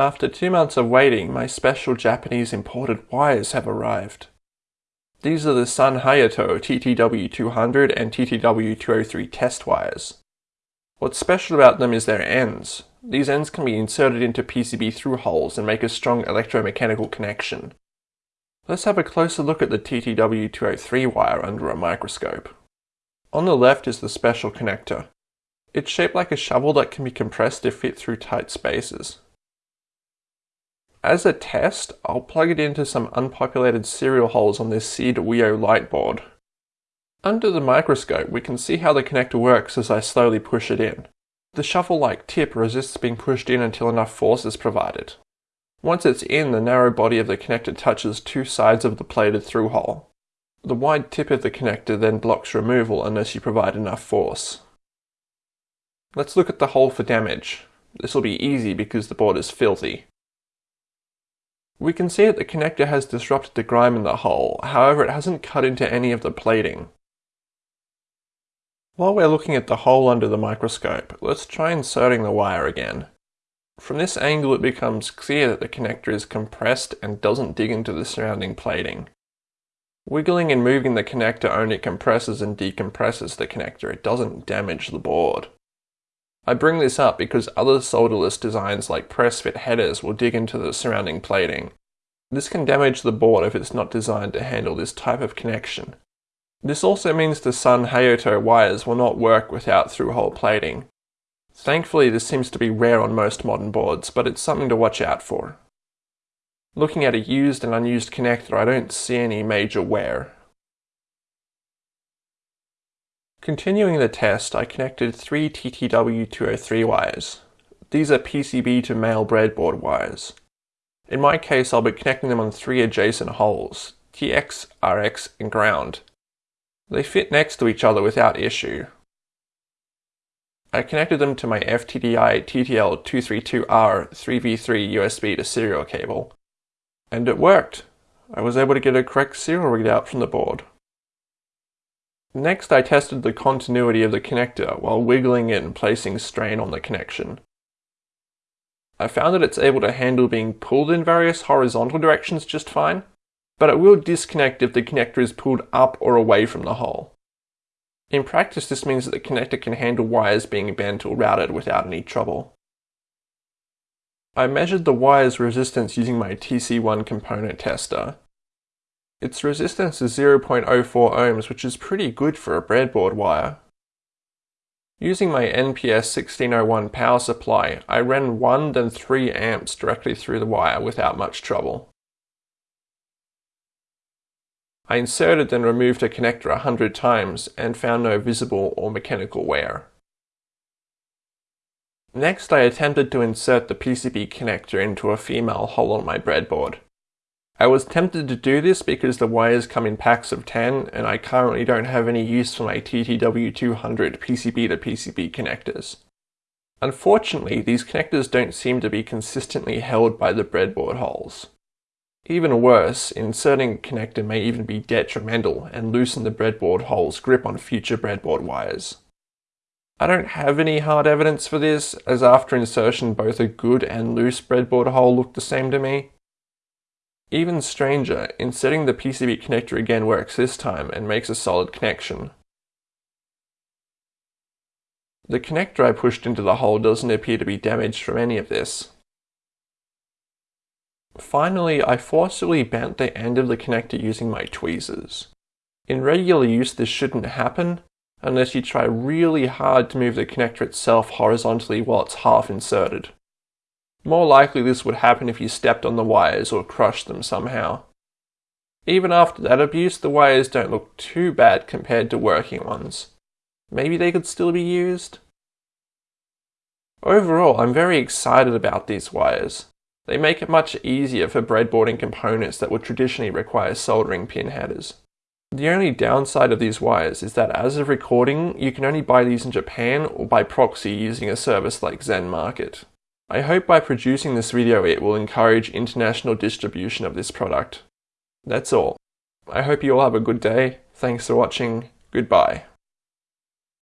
After two months of waiting, my special Japanese imported wires have arrived. These are the Sunhayato TTW200 and TTW203 test wires. What's special about them is their ends. These ends can be inserted into PCB through holes and make a strong electromechanical connection. Let's have a closer look at the TTW203 wire under a microscope. On the left is the special connector. It's shaped like a shovel that can be compressed to fit through tight spaces. As a test, I'll plug it into some unpopulated serial holes on this Seeed Wio Lite board. Under the microscope, we can see how the connector works as I slowly push it in. The shovel-like tip resists being pushed in until enough force is provided. Once it's in, the narrow body of the connector touches two sides of the plated through hole. The wide tip of the connector then blocks removal unless you provide enough force. Let's look at the hole for damage. This will be easy because the board is filthy. We can see that the connector has disrupted the grime in the hole, however it hasn't cut into any of the plating. While we're looking at the hole under the microscope, let's try inserting the wire again. From this angle it becomes clear that the connector is compressed and doesn't dig into the surrounding plating. Wiggling and moving the connector only compresses and decompresses the connector, it doesn't damage the board. I bring this up because other solderless designs like press fit headers will dig into the surrounding plating. This can damage the board if it's not designed to handle this type of connection. This also means the Sunhayato wires will not work without through-hole plating. Thankfully this seems to be rare on most modern boards, but it's something to watch out for. Looking at a used and unused connector, I don't see any major wear. Continuing the test, I connected three TTW203 wires. These are PCB to male breadboard wires. In my case, I'll be connecting them on three adjacent holes, TX, RX, and ground. They fit next to each other without issue. I connected them to my FTDI TTL232R 3v3 USB to serial cable. And it worked! I was able to get a correct serial readout from the board. Next I tested the continuity of the connector while wiggling it and placing strain on the connection. I found that it's able to handle being pulled in various horizontal directions just fine, but it will disconnect if the connector is pulled up or away from the hole. In practice this means that the connector can handle wires being bent or routed without any trouble. I measured the wire's resistance using my TC1 component tester, its resistance is 0.04 ohms, which is pretty good for a breadboard wire. Using my NPS 1601 power supply, I ran 1 then 3 amps directly through the wire without much trouble. I inserted and removed a connector a hundred times and found no visible or mechanical wear. Next I attempted to insert the PCB connector into a female hole on my breadboard. I was tempted to do this because the wires come in packs of 10 and I currently don't have any use for my TTW200 PCB to PCB connectors. Unfortunately, these connectors don't seem to be consistently held by the breadboard holes. Even worse, inserting a connector may even be detrimental and loosen the breadboard hole's grip on future breadboard wires. I don't have any hard evidence for this, as after insertion both a good and loose breadboard hole looked the same to me, even stranger, inserting the PCB connector again works this time and makes a solid connection. The connector I pushed into the hole doesn't appear to be damaged from any of this. Finally, I forcibly bent the end of the connector using my tweezers. In regular use this shouldn't happen, unless you try really hard to move the connector itself horizontally while it's half inserted. More likely this would happen if you stepped on the wires or crushed them somehow. Even after that abuse, the wires don't look too bad compared to working ones. Maybe they could still be used? Overall, I'm very excited about these wires. They make it much easier for breadboarding components that would traditionally require soldering pin headers. The only downside of these wires is that as of recording, you can only buy these in Japan or by proxy using a service like ZenMarket. I hope by producing this video it will encourage international distribution of this product. That's all. I hope you all have a good day. Thanks for watching. Goodbye.